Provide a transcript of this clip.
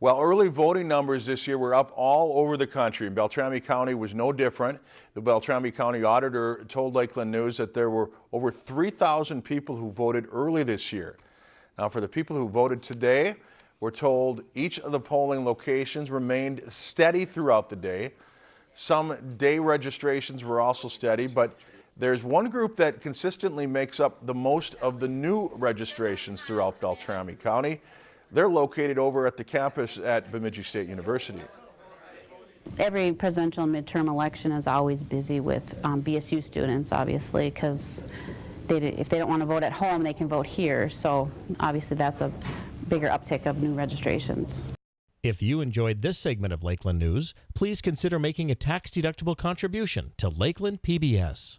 Well, early voting numbers this year were up all over the country, and Beltrami County was no different. The Beltrami County Auditor told Lakeland News that there were over 3,000 people who voted early this year. Now, for the people who voted today, we're told each of the polling locations remained steady throughout the day. Some day registrations were also steady, but there's one group that consistently makes up the most of the new registrations throughout Beltrami County. They're located over at the campus at Bemidji State University. Every presidential midterm election is always busy with um, BSU students, obviously, because they, if they don't want to vote at home, they can vote here. So obviously that's a bigger uptick of new registrations. If you enjoyed this segment of Lakeland News, please consider making a tax-deductible contribution to Lakeland PBS.